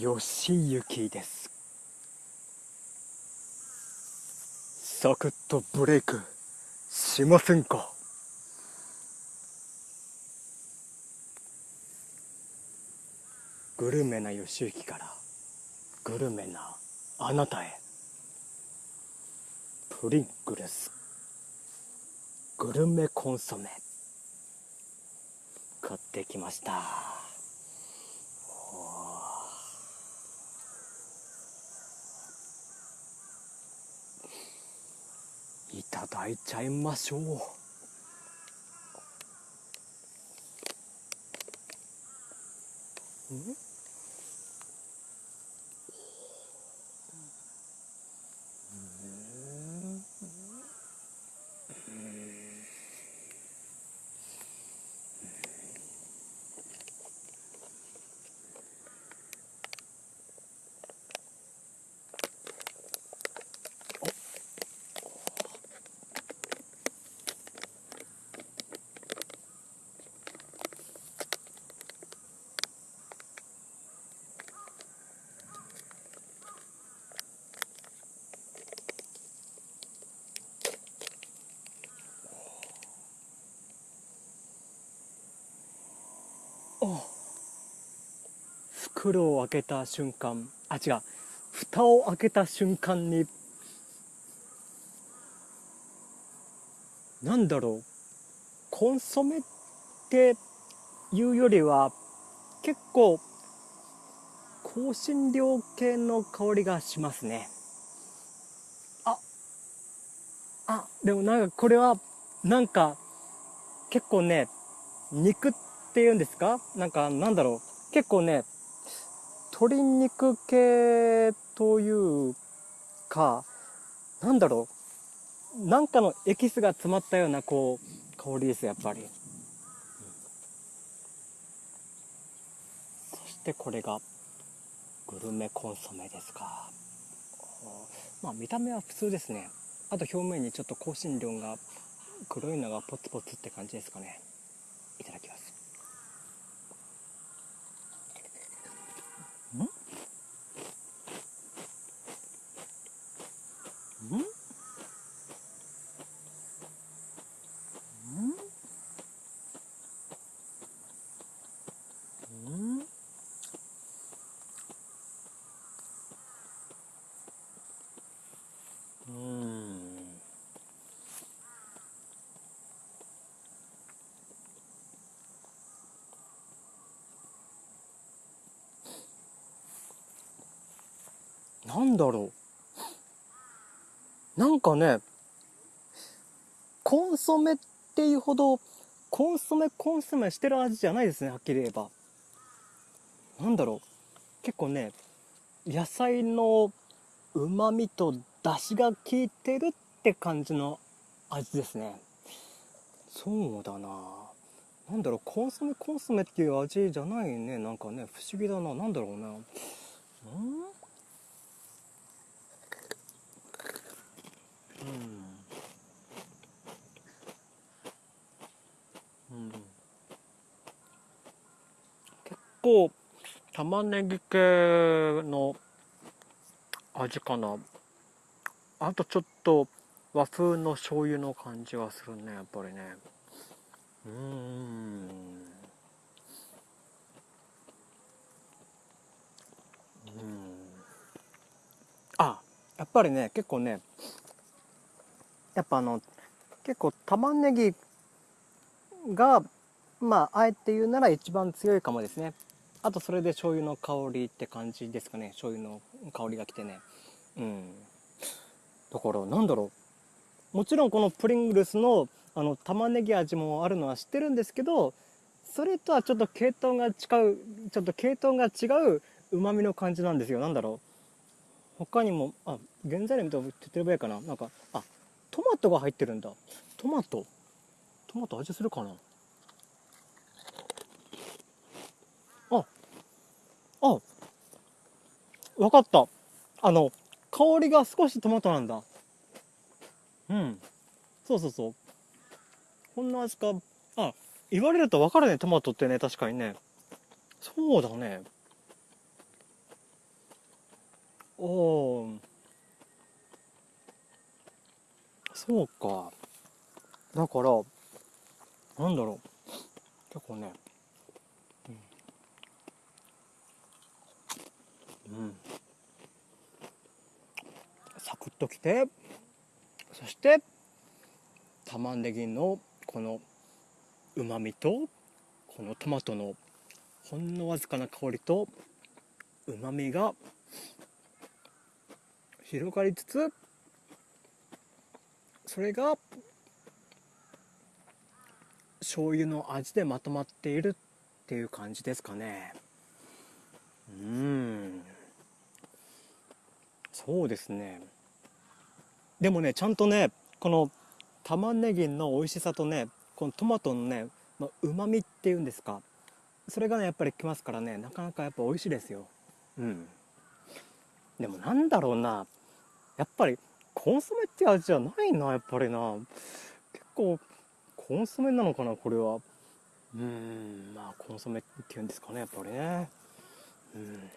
よしゆきです。サクッとブレイクしませんか？グルメなよしゆきからグルメなあなたへ。プリングルスグルメコンソメ。買ってきました。いただいちゃいましょう。ん？袋を開けた瞬間。あ違う。蓋を開けた瞬間になんだろう。コンソメっていうよりは結構香辛料系の香りがしますね。ああでもなんかこれはなんか結構ね肉ってっていうんですか？なんかなんだろう？結構ね鶏肉系というかなんだろう？なんかのエキスが詰まったようなこう香りですやっぱり、そしてこれがグルメコンソメですか。まあ見た目は普通ですね。あと表面にちょっと香辛料が黒いのがポツポツって感じですかね。いただきます。なん。だろう。なんかね、コンソメっていうほど、コンソメコンソメしてる味じゃないですね、はっきり言えば。なんだろう。結構ね、野菜の旨味と出汁が効いてるって感じの味ですね。そうだななんだろう、コンソメコンソメっていう味じゃないね。なんかね、不思議だな。なんだろうな。うんうん、結構玉ねぎ系の味かな。あとちょっと和風の醤油の感じがするねやっぱりね。うん。うん。あやっぱりね結構ねやっぱあの結構玉ねぎがまああえて言うなら一番強いかもですね。あとそれで醤油の香りって感じですかね。醤油の香りがきてね。うん。だからなんだろう。もちろんこのプリングルスのあの玉ねぎ味もあるのは知ってるんですけどそれとはちょっと系統が違うちょっと系統が違ううまみの感じなんですよ。なんだろう。他にもあ原材料見たら手っ取り早いかな。なんかあトマトが入ってるんだ。トマト。トマト味するかな？ああわかった。あの香りが少しトマトなんだ。うん。そうそうそう。こんな味か。あ言われると分かるねトマトってね確かにね。そうだね。おー。そうか。だからなんだろう。結構ね。うん、うん、サクッときて。そして玉ねぎのこのうまみとこのトマトのほんのわずかな香りとうまみが広がりつつそれが醤油の味でまとまっているっていう感じですかね。うん。そうですね。でもねちゃんとねこの玉ねぎの美味しさとねこのトマトのねうまみっていうんですか。それがねやっぱりきますからねなかなかやっぱ美味しいですよ。うん。でもなんだろうな。やっぱりコンソメって味じゃないなやっぱりな。結構コンソメなのかなこれは。うんまあコンソメっていうんですかねやっぱりね。うん。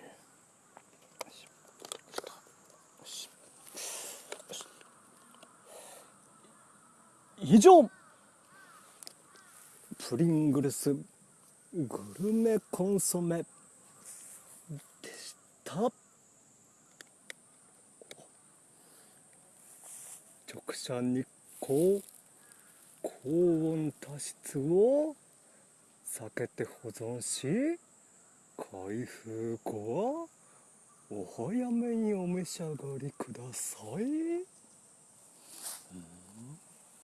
以上プリングルスグルメコンソメでした。直射日光。高温多湿を避けて保存し開封後はお早めにお召し上がりください。